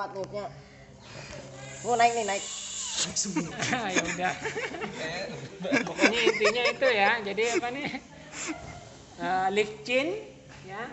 kuat nih mau naik nih naik. Ya udah. Pokoknya intinya itu ya. Jadi apa nih? Uh, licin ya.